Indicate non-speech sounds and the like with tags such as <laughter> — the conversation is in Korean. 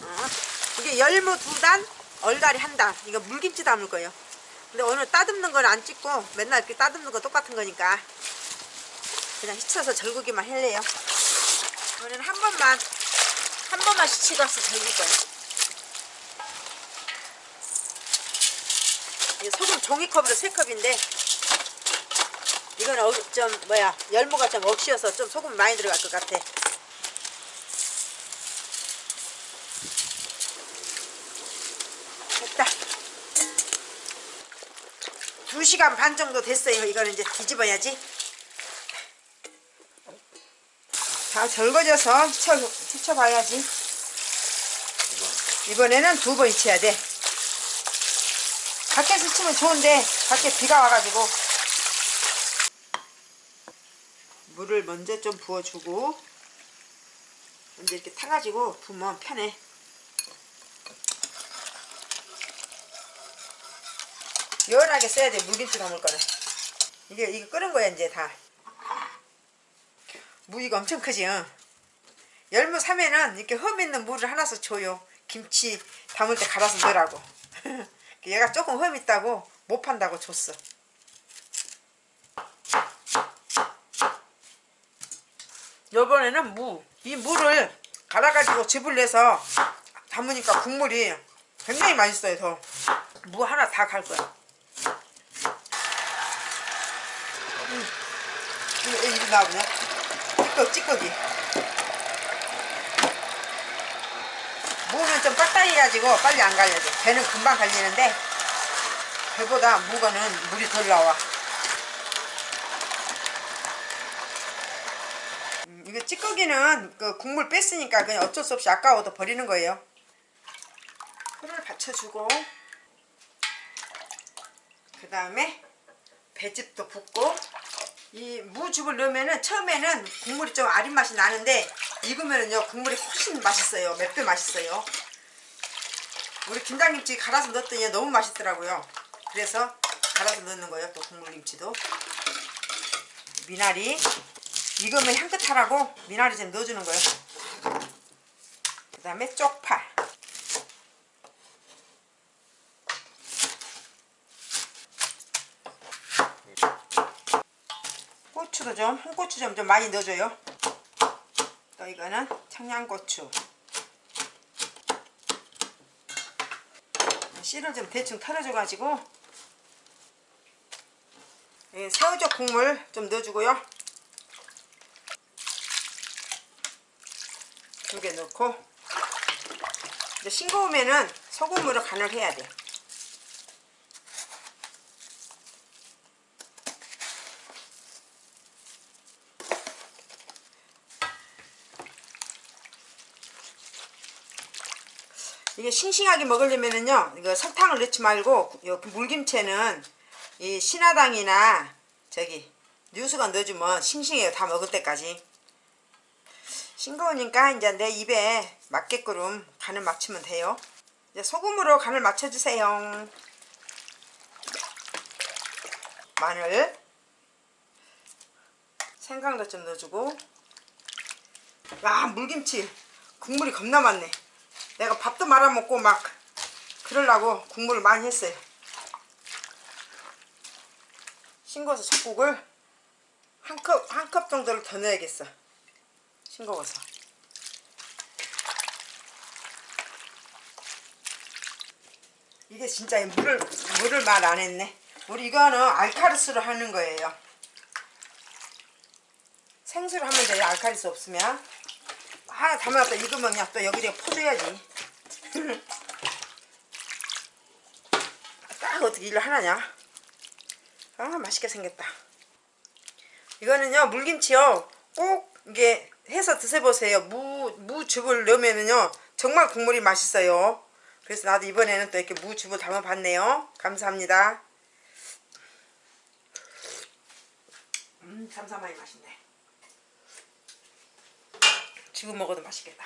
어, 이게 열무 두 단, 얼갈이 한 단. 이거 물김치 담을 거예요. 근데 오늘 따듬는 건 안 찍고 맨날 이렇게 따듬는 거 똑같은 거니까 그냥 휘쳐서 절구기만 할래요. 오늘은 한 번만 한 번만 와서 절길 거예요. 소금 종이컵으로 세 컵인데 이거는 어, 좀 뭐야 열무가 좀 억시여서 좀 소금 많이 들어갈 것 같아. 2시간 반 정도 됐어요. 이거는 이제 뒤집어야지. 다 절거져서 휘쳐, 휘쳐봐야지. 이번에는 두번 휘쳐야 돼. 밖에서 치면 좋은데 밖에 비가 와가지고 물을 먼저 좀 부어주고 먼저 이렇게 타가지고 부으면 편해. 열하게 써야 돼 물김치 담을 거는. 이게 이거 끓은 거야 이제 다. 무이가 엄청 크지 응? 열무 사면은 이렇게 흠 있는 물을 하나씩 줘요. 김치 담을 때 갈아서 넣으라고. <laughs> 얘가 조금 흠 있다고 못 판다고 줬어. 요번에는 무. 이 물을 갈아가지고 즙을 내서 담으니까 국물이 굉장히 맛있어요 더. 무 하나 다 갈 거야 이리 나오냐? 찌꺼기 찌꺼기. 무는 좀 빡다리 해가지고 빨리 안 갈려져. 배는 금방 갈리는데 배보다 무거는 물이 덜 나와. 음, 이거 찌꺼기는 그 국물 뺐으니까 그냥 어쩔 수 없이 아까워도 버리는 거예요. 풀을 받쳐주고 그 다음에 배즙도 붓고 이 무즙을 넣으면은 처음에는 국물이 좀 아린 맛이 나는데 익으면은요 국물이 훨씬 맛있어요. 몇 배 맛있어요. 우리 김장김치 갈아서 넣었더니 너무 맛있더라고요. 그래서 갈아서 넣는 거예요 또 국물김치도. 미나리. 익으면 향긋하라고 미나리 좀 넣어주는 거예요. 그 다음에 쪽파 고추도 좀 홍고추 좀, 좀 많이 넣어줘요. 또 이거는 청양고추. 씨를 좀 대충 털어줘 가지고 새우젓 국물 좀 넣어주고요. 두 개 넣고. 싱거우면은 소금으로 간을 해야 돼 이게 싱싱하게 먹으려면은요 이거 설탕을 넣지 말고 요 물김치는 이 신화당이나 저기 뉴스건 넣어주면 싱싱해요 다 먹을 때까지. 싱거우니까 이제 내 입에 맞게끔 간을 맞추면 돼요. 이제 소금으로 간을 맞춰주세요. 마늘. 생강도 좀 넣어주고. 와 물김치. 국물이 겁나 많네 내가 밥도 말아먹고 막 그러려고 국물을 많이 했어요. 싱거워서 젖국을 한 컵 한 컵 정도를 더 넣어야겠어. 싱거워서. 이게 진짜 물을 물을 말 안 했네. 우리 이거는 알카리스로 하는 거예요. 생수로 하면 돼요 알카리스 없으면. 하나 담아놨다 익으면 그냥 또 여기다가 퍼줘야지 딱 어떻게 일을 하나냐? 아 맛있게 생겼다. 이거는요 물김치요. 꼭 이게 해서 드셔보세요. 무, 무즙을 넣으면은요 정말 국물이 맛있어요. 그래서 나도 이번에는 또 이렇게 무즙을 담아봤네요. 감사합니다. 음 삼삼하니 맛있네. 지금 먹어도 맛있겠다